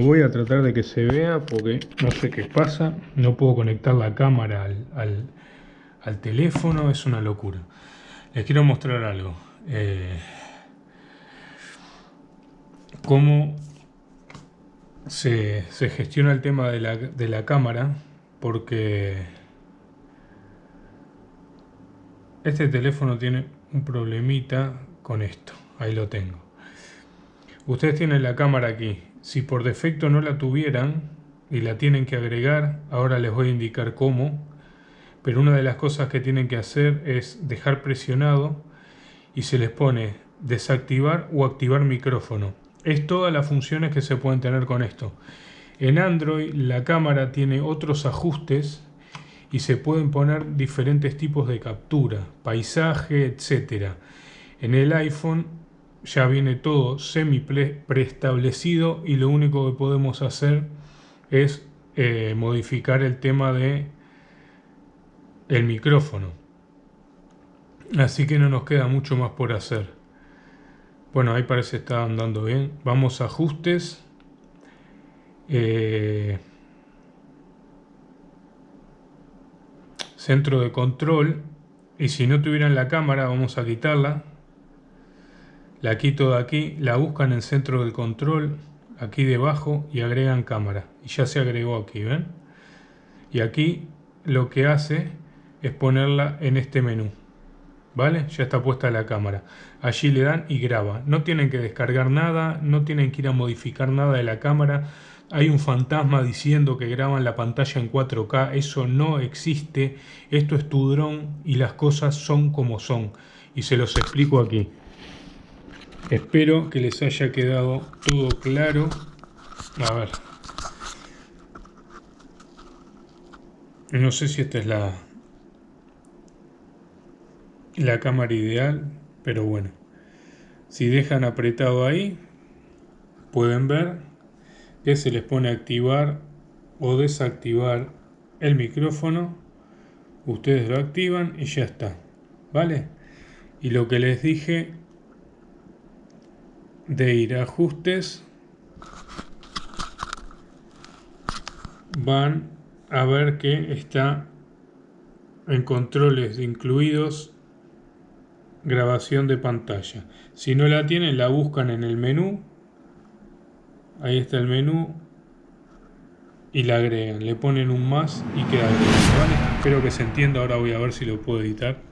voy a tratar de que se vea porque no sé qué pasa. No puedo conectar la cámara al, teléfono, es una locura. Les quiero mostrar algo. Eh, cómo se, gestiona el tema de la, de la cámara porque este teléfono tiene un problemita con esto. Ahí lo tengo. Ustedes tienen la cámara aquí. Si por defecto no la tuvieran y la tienen que agregar, ahora les voy a indicar cómo. Pero una de las cosas que tienen que hacer es dejar presionado y se les pone desactivar o activar micrófono. Es todas las funciones que se pueden tener con esto. En Android la cámara tiene otros ajustes y se pueden poner diferentes tipos de captura, paisaje, etc. En el iPhone ya viene todo semi preestablecido y lo único que podemos hacer es eh, modificar el tema de el micrófono. Así que no nos queda mucho más por hacer. Bueno, ahí parece está andando bien. Vamos a ajustes. Eh, centro de control. Y si no tuvieran la cámara, vamos a quitarla. La quito de aquí, la buscan en centro de control, aquí debajo, y agregan cámara. Y ya se agregó aquí, ¿ven? Y aquí lo que hace es ponerla en este menú. ¿Vale? Ya está puesta la cámara. Allí le dan y graba. No tienen que descargar nada, no tienen que ir a modificar nada de la cámara. Hay un fantasma diciendo que graban la pantalla en 4K. Eso no existe. Esto es tu dron y las cosas son como son. Y se los explico aquí. Espero que les haya quedado todo claro. A ver. No sé si esta es la, la cámara ideal, pero bueno. Si dejan apretado ahí, pueden ver que se les pone activar o desactivar el micrófono. Ustedes lo activan y ya está. ¿Vale? Y lo que les dije de ir a ajustes, van a ver que está en controles incluidos grabación de pantalla. Si no la tienen, la buscan en el menú. Ahí está el menú. Y la agregan. Le ponen un más y queda. Espero que se entienda. Ahora voy a ver si lo puedo editar.